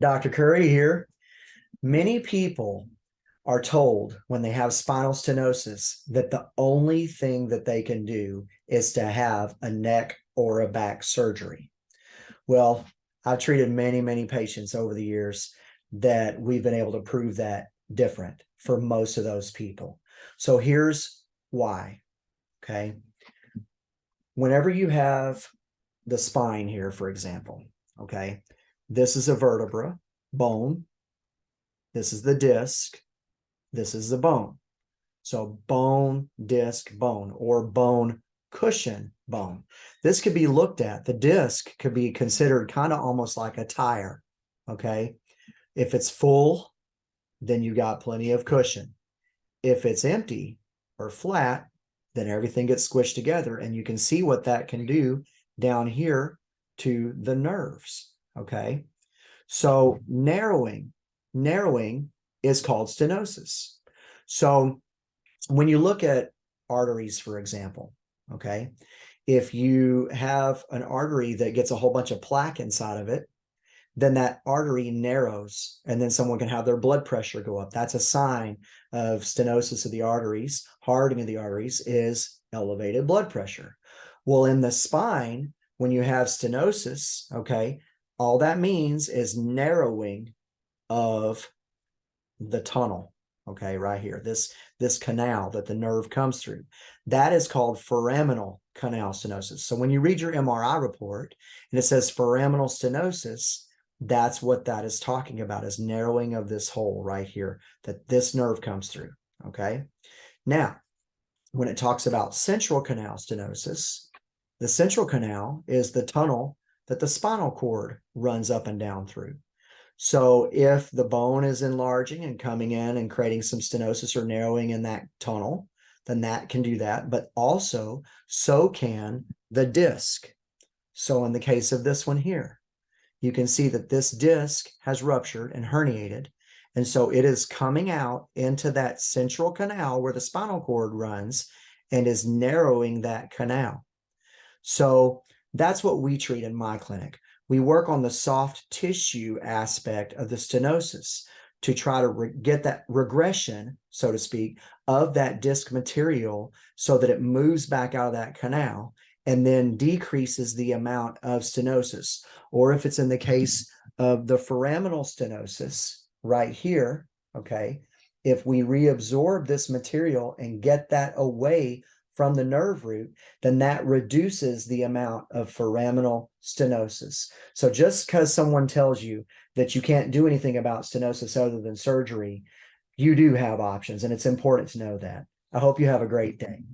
Dr. Curry here. Many people are told when they have spinal stenosis that the only thing that they can do is to have a neck or a back surgery. Well, I've treated many, many patients over the years that we've been able to prove that different for most of those people. So here's why. Okay. Whenever you have the spine here, for example, okay, this is a vertebra, bone. This is the disc. This is the bone. So bone, disc, bone, or bone cushion bone. This could be looked at. The disc could be considered kind of almost like a tire. Okay. If it's full, then you got plenty of cushion. If it's empty or flat, then everything gets squished together and you can see what that can do down here to the nerves. Okay. So narrowing, narrowing is called stenosis. So when you look at arteries, for example, okay, if you have an artery that gets a whole bunch of plaque inside of it, then that artery narrows and then someone can have their blood pressure go up. That's a sign of stenosis of the arteries. Hardening of the arteries is elevated blood pressure. Well, in the spine, when you have stenosis, okay, all that means is narrowing of the tunnel okay right here this this canal that the nerve comes through. That is called foraminal canal stenosis. So when you read your mri report and it says foraminal stenosis that's what that is talking about is narrowing of this hole right here that this nerve comes through okay? Now when it talks about central canal stenosis the central canal is the tunnel that the spinal cord runs up and down through. So if the bone is enlarging and coming in and creating some stenosis or narrowing in that tunnel, then that can do that. But also, so can the disc. So in the case of this one here, you can see that this disc has ruptured and herniated. And so it is coming out into that central canal where the spinal cord runs and is narrowing that canal. So that's what we treat in my clinic. We work on the soft tissue aspect of the stenosis to try to get that regression, so to speak, of that disc material so that it moves back out of that canal and then decreases the amount of stenosis. Or if it's in the case of the foraminal stenosis right here, okay, if we reabsorb this material and get that away from the nerve root, then that reduces the amount of foraminal stenosis. So just because someone tells you that you can't do anything about stenosis other than surgery, you do have options, and it's important to know that. I hope you have a great day.